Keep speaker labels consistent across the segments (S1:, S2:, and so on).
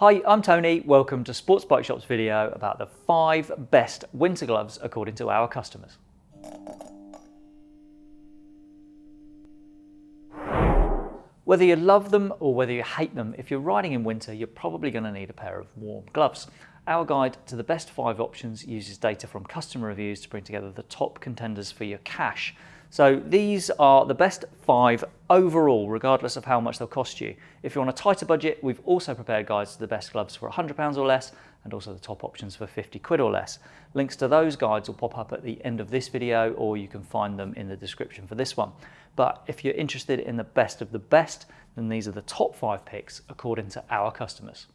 S1: Hi, I'm Tony. Welcome to Sports Bike Shop's video about the five best winter gloves according to our customers. Whether you love them or whether you hate them, if you're riding in winter, you're probably going to need a pair of warm gloves. Our guide to the best five options uses data from customer reviews to bring together the top contenders for your cash. So these are the best five overall, regardless of how much they'll cost you. If you're on a tighter budget, we've also prepared guides to the best gloves for £100 or less, and also the top options for 50 quid or less. Links to those guides will pop up at the end of this video, or you can find them in the description for this one. But if you're interested in the best of the best, then these are the top five picks according to our customers.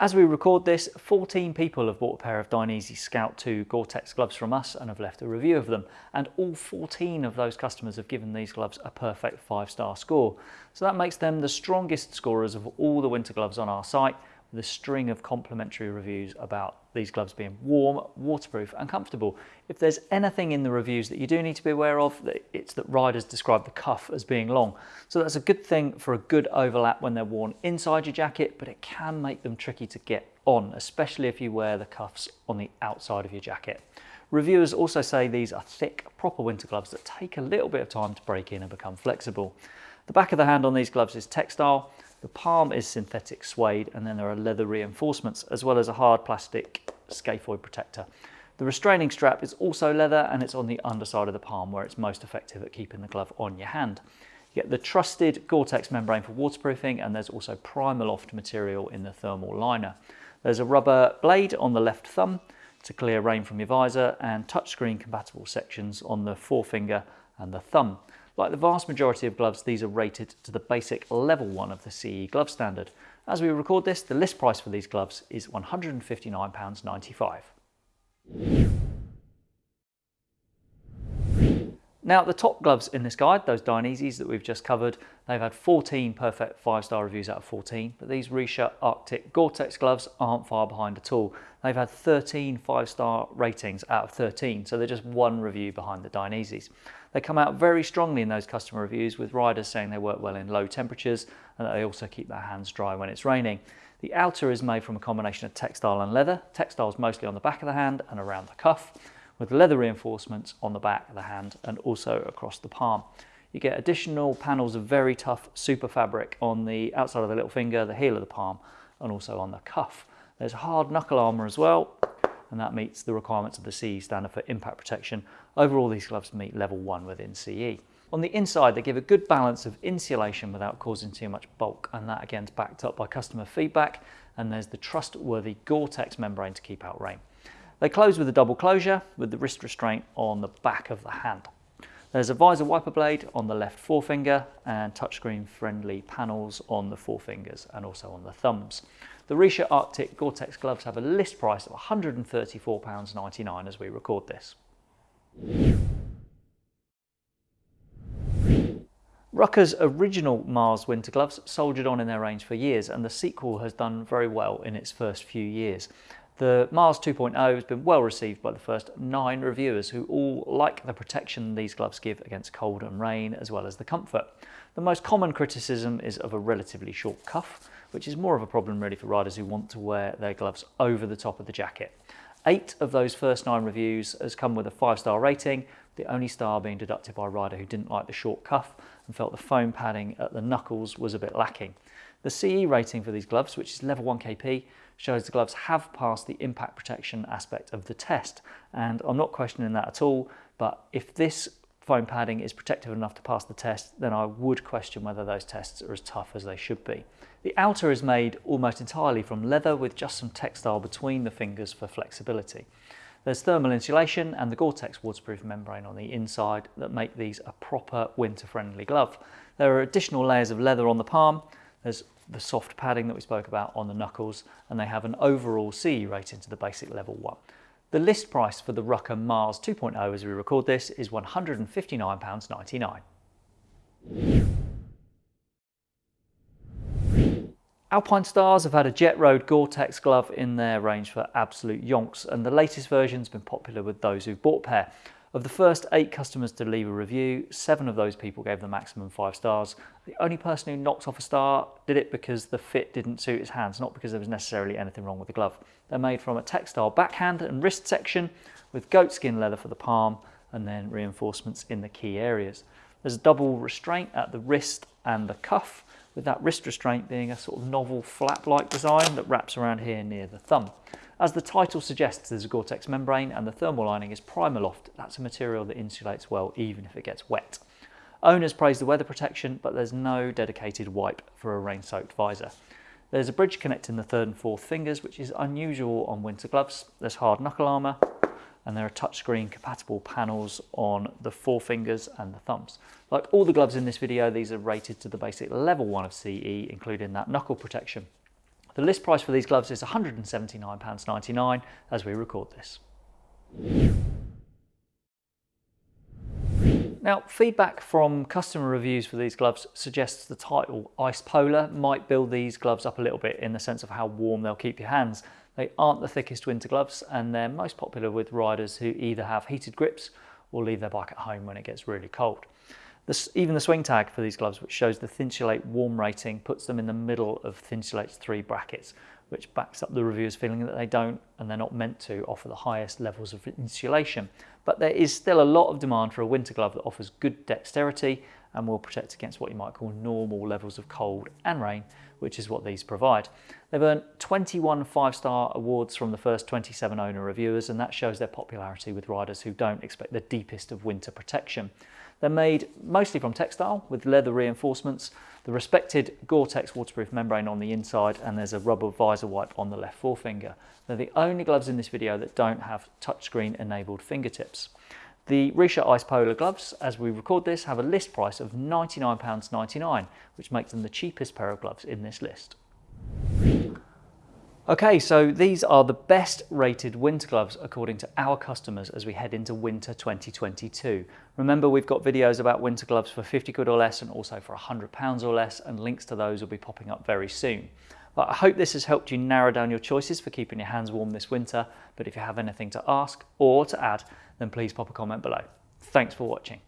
S1: As we record this, 14 people have bought a pair of Dainese Scout 2 Gore-Tex gloves from us and have left a review of them. And all 14 of those customers have given these gloves a perfect five-star score. So that makes them the strongest scorers of all the winter gloves on our site the string of complimentary reviews about these gloves being warm, waterproof and comfortable. If there's anything in the reviews that you do need to be aware of, it's that riders describe the cuff as being long. So that's a good thing for a good overlap when they're worn inside your jacket, but it can make them tricky to get on, especially if you wear the cuffs on the outside of your jacket. Reviewers also say these are thick, proper winter gloves that take a little bit of time to break in and become flexible. The back of the hand on these gloves is textile, the palm is synthetic suede and then there are leather reinforcements as well as a hard plastic scaphoid protector. The restraining strap is also leather and it's on the underside of the palm where it's most effective at keeping the glove on your hand. You get the trusted Gore-Tex membrane for waterproofing and there's also Primaloft material in the thermal liner. There's a rubber blade on the left thumb to clear rain from your visor and touchscreen compatible sections on the forefinger and the thumb. Like the vast majority of gloves, these are rated to the basic level 1 of the CE glove standard. As we record this, the list price for these gloves is £159.95. Now the top gloves in this guide, those Daineses that we've just covered, they've had 14 perfect five-star reviews out of 14, but these Richa Arctic Gore-Tex gloves aren't far behind at all. They've had 13 five-star ratings out of 13, so they're just one review behind the Daineses. They come out very strongly in those customer reviews with riders saying they work well in low temperatures and that they also keep their hands dry when it's raining. The outer is made from a combination of textile and leather. Textile is mostly on the back of the hand and around the cuff with leather reinforcements on the back of the hand and also across the palm. You get additional panels of very tough SuperFabric on the outside of the little finger, the heel of the palm, and also on the cuff. There's hard knuckle armour as well, and that meets the requirements of the CE standard for impact protection. Overall, these gloves meet level one within CE. On the inside, they give a good balance of insulation without causing too much bulk, and that again is backed up by customer feedback, and there's the trustworthy Gore-Tex membrane to keep out rain. They close with a double closure with the wrist restraint on the back of the hand. There's a visor wiper blade on the left forefinger and touchscreen friendly panels on the forefingers and also on the thumbs. The Richa Arctic Gore-Tex gloves have a list price of £134.99 as we record this. Rukka's original Mars winter gloves soldiered on in their range for years and the sequel has done very well in its first few years. The Mars 2.0 has been well received by the first nine reviewers who all like the protection these gloves give against cold and rain as well as the comfort. The most common criticism is of a relatively short cuff, which is more of a problem really for riders who want to wear their gloves over the top of the jacket. Eight of those first nine reviews has come with a five-star rating, the only star being deducted by a rider who didn't like the short cuff and felt the foam padding at the knuckles was a bit lacking. The CE rating for these gloves, which is level 1 KP, shows the gloves have passed the impact protection aspect of the test. And I'm not questioning that at all, but if this foam padding is protective enough to pass the test, then I would question whether those tests are as tough as they should be. The outer is made almost entirely from leather with just some textile between the fingers for flexibility. There's thermal insulation and the Gore-Tex waterproof membrane on the inside that make these a proper winter-friendly glove. There are additional layers of leather on the palm. There's the soft padding that we spoke about on the knuckles, and they have an overall CE rating to the basic level 1. The list price for the Rukka Mars 2.0 as we record this is £159.99. Alpinestars have had a Jet Road Gore-Tex glove in their range for absolute yonks and the latest version has been popular with those who've bought pair. Of the first eight customers to leave a review, seven of those people gave the maximum five stars. The only person who knocked off a star did it because the fit didn't suit his hands, not because there was necessarily anything wrong with the glove. They're made from a textile backhand and wrist section with goatskin leather for the palm and then reinforcements in the key areas. There's a double restraint at the wrist and the cuff, with that wrist restraint being a sort of novel flap-like design that wraps around here near the thumb. As the title suggests, there's a Gore-Tex membrane and the thermal lining is Primaloft. That's a material that insulates well even if it gets wet. Owners praise the weather protection, but there's no dedicated wipe for a rain-soaked visor. There's a bridge connecting the third and fourth fingers, which is unusual on winter gloves. There's hard knuckle armour, and there are touchscreen compatible panels on the forefingers and the thumbs. Like all the gloves in this video, these are rated to the basic level 1 of CE, including that knuckle protection. The list price for these gloves is £179.99 as we record this. Now, feedback from customer reviews for these gloves suggests the title Ice Polar might build these gloves up a little bit in the sense of how warm they'll keep your hands. They aren't the thickest winter gloves and they're most popular with riders who either have heated grips or leave their bike at home when it gets really cold. Even the swing tag for these gloves, which shows the Thinsulate warm rating, puts them in the middle of Thinsulate's three brackets, which backs up the reviewers feeling that they don't and they're not meant to offer the highest levels of insulation. But there is still a lot of demand for a winter glove that offers good dexterity and will protect against what you might call normal levels of cold and rain, which is what these provide. They've earned 21 five-star awards from the first 27 owner reviewers, and that shows their popularity with riders who don't expect the deepest of winter protection. They're made mostly from textile with leather reinforcements, the respected Gore-Tex waterproof membrane on the inside, and there's a rubber visor wipe on the left forefinger. They're the only gloves in this video that don't have touchscreen enabled fingertips. The Richa Ice Polar gloves, as we record this, have a list price of £99.99, which makes them the cheapest pair of gloves in this list. Okay, so these are the best rated winter gloves according to our customers as we head into winter 2022. Remember, we've got videos about winter gloves for 50 quid or less and also for 100 pounds or less, and links to those will be popping up very soon. But I hope this has helped you narrow down your choices for keeping your hands warm this winter. But if you have anything to ask or to add, then please pop a comment below. Thanks for watching.